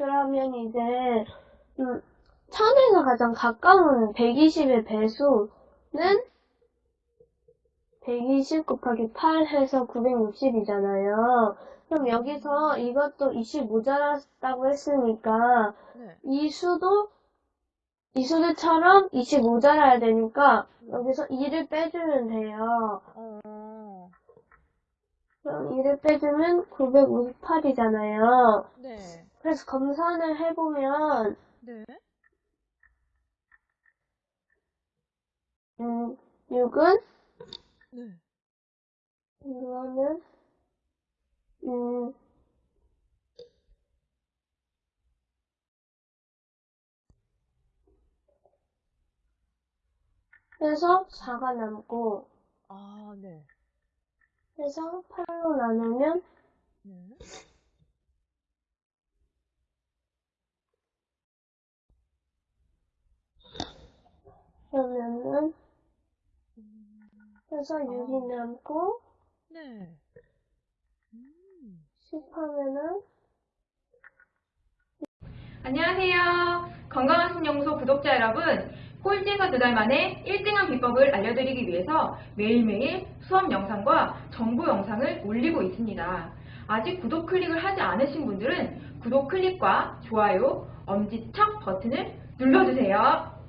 그러면 이제 음, 1000에서 가장 가까운 120의 배수는 120 곱하기 8 해서 960이잖아요. 그럼 여기서 이것도 20 모자랐다고 했으니까 네. 이 수도 이 수들처럼 20 모자라야 되니까 여기서 2를 빼주면 돼요. 어. 그럼 2를 빼주면 958이잖아요. 네. 그래서 검산을 해보면 네. 음, 6은 네. 이거는 음, 그래서 4가 남고 아, 네. 그래서 8로 나누면 네. 그러면은 음, 그래서 6이 남고 네. 음. 10 하면은 안녕하세요. 건강한 신영소 구독자 여러분. 꼴찌에서 두 달 만에 1등한 비법을 알려드리기 위해서 매일매일 수업 영상과 정보 영상을 올리고 있습니다. 아직 구독 클릭을 하지 않으신 분들은 구독 클릭과 좋아요, 엄지척 버튼을 눌러주세요.